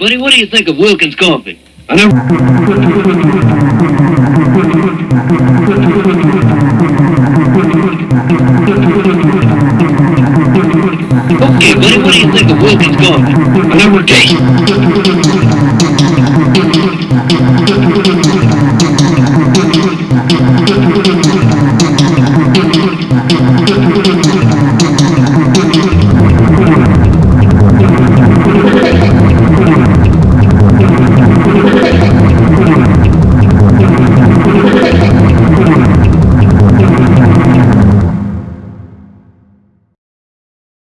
Buddy, what do you think of Wilkins Coffee? I never... Okay, buddy, what do you think of Wilkins Coffee? I never tasted...